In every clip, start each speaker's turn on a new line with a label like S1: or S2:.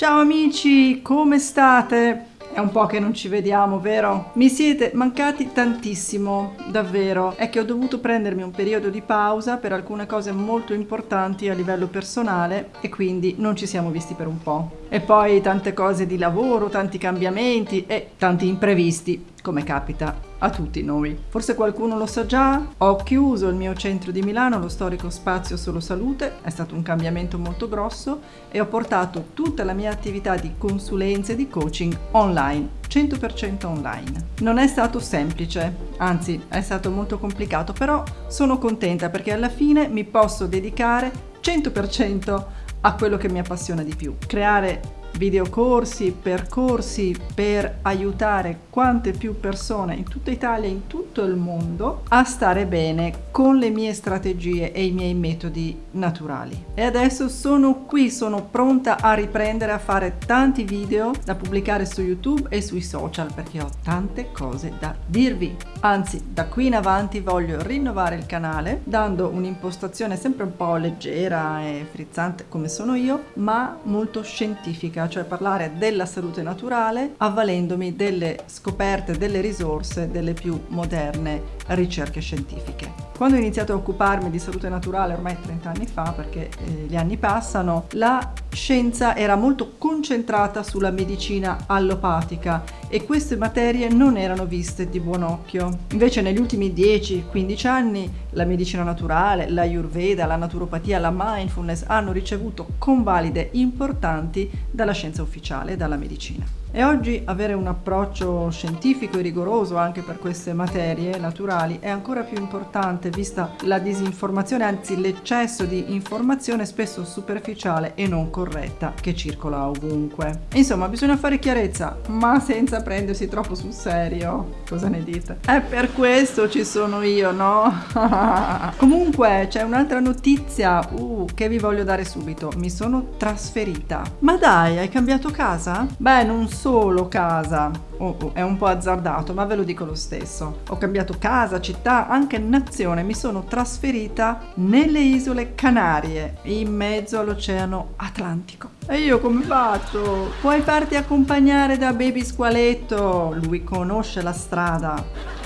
S1: Ciao amici, come state? È un po' che non ci vediamo, vero? Mi siete mancati tantissimo, davvero. È che ho dovuto prendermi un periodo di pausa per alcune cose molto importanti a livello personale e quindi non ci siamo visti per un po'. E poi tante cose di lavoro, tanti cambiamenti e tanti imprevisti, come capita a tutti noi. Forse qualcuno lo sa già, ho chiuso il mio centro di Milano, lo storico spazio Solo Salute, è stato un cambiamento molto grosso e ho portato tutta la mia attività di consulenza e di coaching online 100% online. Non è stato semplice, anzi è stato molto complicato, però sono contenta perché alla fine mi posso dedicare 100% a quello che mi appassiona di più. Creare videocorsi, percorsi per aiutare quante più persone in tutta Italia e in tutto il mondo a stare bene con le mie strategie e i miei metodi naturali. E adesso sono qui, sono pronta a riprendere a fare tanti video da pubblicare su YouTube e sui social perché ho tante cose da dirvi. Anzi, da qui in avanti voglio rinnovare il canale dando un'impostazione sempre un po' leggera e frizzante come sono io, ma molto scientifica, cioè parlare della salute naturale avvalendomi delle scoperte, delle risorse, delle più moderne ricerche scientifiche. Quando ho iniziato a occuparmi di salute naturale ormai 30 anni fa, perché eh, gli anni passano, la scienza era molto concentrata sulla medicina allopatica e queste materie non erano viste di buon occhio. Invece negli ultimi 10-15 anni la medicina naturale, la Ayurveda, la naturopatia, la mindfulness hanno ricevuto convalide importanti dalla scienza ufficiale e dalla medicina. E oggi avere un approccio scientifico e rigoroso anche per queste materie naturali è ancora più importante vista la disinformazione, anzi l'eccesso di informazione spesso superficiale e non corretta che circola ovunque. Insomma, bisogna fare chiarezza, ma senza prendersi troppo sul serio. Cosa ne dite? È per questo ci sono io, no? Comunque c'è un'altra notizia uh, che vi voglio dare subito. Mi sono trasferita. Ma dai, hai cambiato casa? Beh, non solo casa, oh, oh, è un po' azzardato, ma ve lo dico lo stesso. Ho cambiato casa, città, anche nazione, mi sono trasferita nelle isole Canarie, in mezzo all'oceano Atlantico. E io come faccio? Puoi farti accompagnare da Baby Squaletto, lui conosce la strada.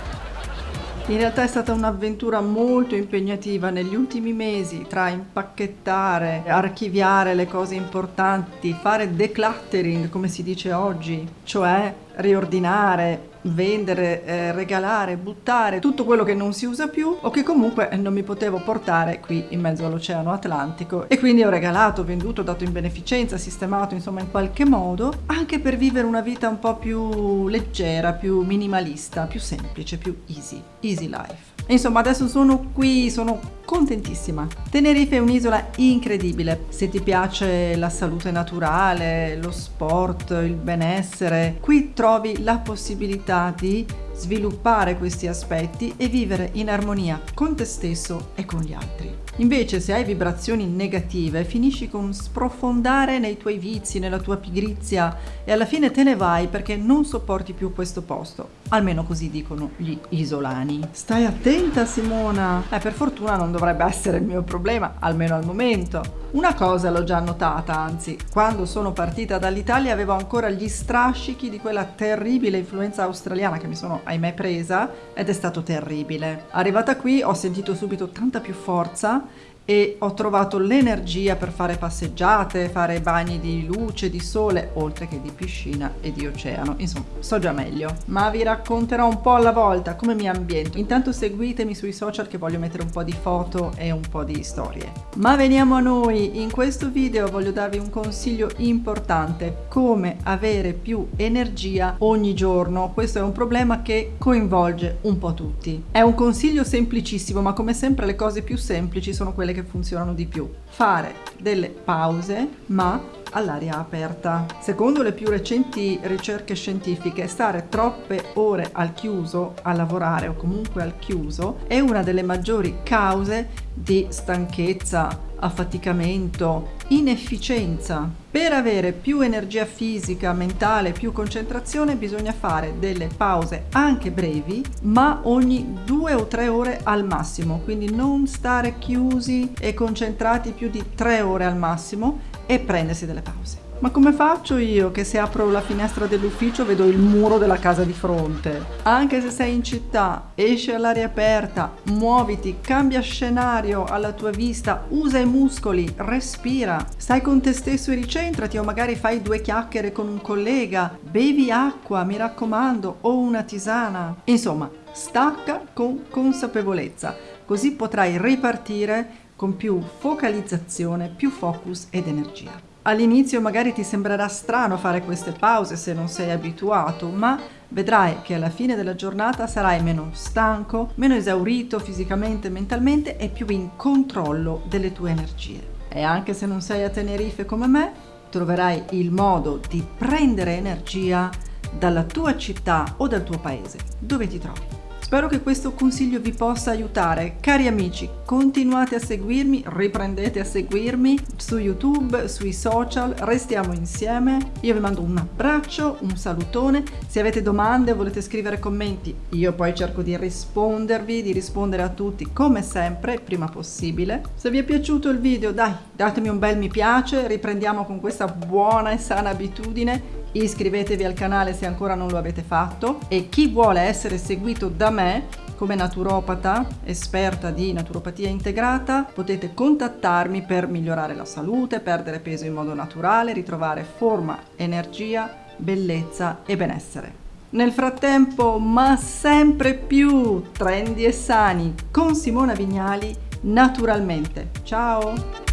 S1: In realtà è stata un'avventura molto impegnativa negli ultimi mesi tra impacchettare, archiviare le cose importanti, fare decluttering come si dice oggi, cioè riordinare, vendere, eh, regalare, buttare tutto quello che non si usa più o che comunque non mi potevo portare qui in mezzo all'oceano Atlantico e quindi ho regalato, venduto, dato in beneficenza, sistemato insomma in qualche modo anche per vivere una vita un po' più leggera, più minimalista, più semplice, più easy, easy life. Insomma, adesso sono qui, sono contentissima. Tenerife è un'isola incredibile. Se ti piace la salute naturale, lo sport, il benessere, qui trovi la possibilità di sviluppare questi aspetti e vivere in armonia con te stesso e con gli altri. Invece se hai vibrazioni negative finisci con sprofondare nei tuoi vizi, nella tua pigrizia e alla fine te ne vai perché non sopporti più questo posto. Almeno così dicono gli isolani. Stai attenta Simona! Eh, per fortuna non dovrebbe essere il mio problema, almeno al momento. Una cosa l'ho già notata, anzi, quando sono partita dall'Italia avevo ancora gli strascichi di quella terribile influenza australiana che mi sono ahimè presa ed è stato terribile. Arrivata qui ho sentito subito tanta più forza e ho trovato l'energia per fare passeggiate, fare bagni di luce, di sole, oltre che di piscina e di oceano. Insomma, so già meglio. Ma vi racconterò un po' alla volta come mi ambiento. Intanto seguitemi sui social che voglio mettere un po' di foto e un po' di storie. Ma veniamo a noi. In questo video voglio darvi un consiglio importante. Come avere più energia ogni giorno. Questo è un problema che coinvolge un po' tutti. È un consiglio semplicissimo, ma come sempre le cose più semplici sono quelle che funzionano di più. Fare delle pause, ma all'aria aperta. Secondo le più recenti ricerche scientifiche, stare troppe ore al chiuso a lavorare o comunque al chiuso è una delle maggiori cause di stanchezza, affaticamento, inefficienza. Per avere più energia fisica, mentale, più concentrazione bisogna fare delle pause anche brevi, ma ogni due o tre ore al massimo, quindi non stare chiusi e concentrati più di tre ore al massimo e prendersi delle pause. Ma come faccio io che se apro la finestra dell'ufficio vedo il muro della casa di fronte? Anche se sei in città, esci all'aria aperta, muoviti, cambia scenario alla tua vista, usa i muscoli, respira, stai con te stesso e ricentrati o magari fai due chiacchiere con un collega, bevi acqua, mi raccomando, o una tisana. Insomma, stacca con consapevolezza, così potrai ripartire con più focalizzazione, più focus ed energia. All'inizio magari ti sembrerà strano fare queste pause se non sei abituato, ma vedrai che alla fine della giornata sarai meno stanco, meno esaurito fisicamente e mentalmente e più in controllo delle tue energie. E anche se non sei a Tenerife come me, troverai il modo di prendere energia dalla tua città o dal tuo paese, dove ti trovi. Spero che questo consiglio vi possa aiutare. Cari amici, continuate a seguirmi, riprendete a seguirmi su YouTube, sui social, restiamo insieme. Io vi mando un abbraccio, un salutone. Se avete domande volete scrivere commenti, io poi cerco di rispondervi, di rispondere a tutti come sempre, prima possibile. Se vi è piaciuto il video, dai, datemi un bel mi piace, riprendiamo con questa buona e sana abitudine iscrivetevi al canale se ancora non lo avete fatto e chi vuole essere seguito da me come naturopata, esperta di naturopatia integrata, potete contattarmi per migliorare la salute, perdere peso in modo naturale, ritrovare forma, energia, bellezza e benessere. Nel frattempo, ma sempre più trendy e sani con Simona Vignali naturalmente. Ciao!